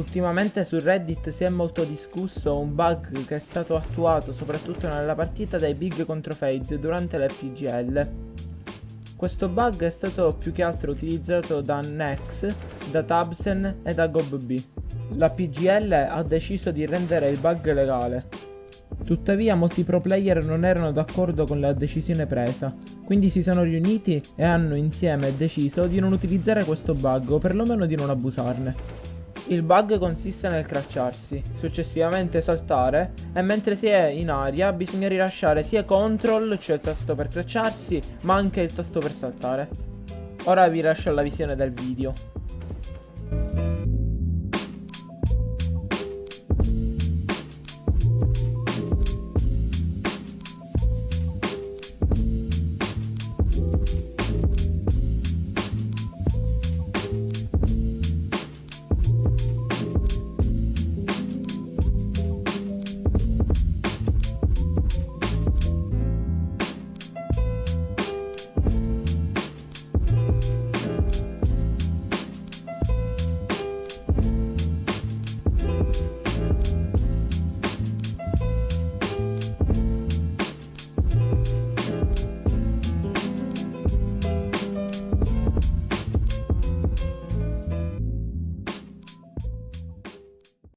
Ultimamente su Reddit si è molto discusso un bug che è stato attuato soprattutto nella partita dai Big contro FaZe durante l'FPGL. Questo bug è stato più che altro utilizzato da Nex, da Tabsen e da GobB. La PGL ha deciso di rendere il bug legale. Tuttavia molti pro player non erano d'accordo con la decisione presa, quindi si sono riuniti e hanno insieme deciso di non utilizzare questo bug o perlomeno di non abusarne. Il bug consiste nel cracciarsi, successivamente saltare e mentre si è in aria bisogna rilasciare sia CTRL, cioè il tasto per cracciarsi, ma anche il tasto per saltare. Ora vi lascio alla visione del video.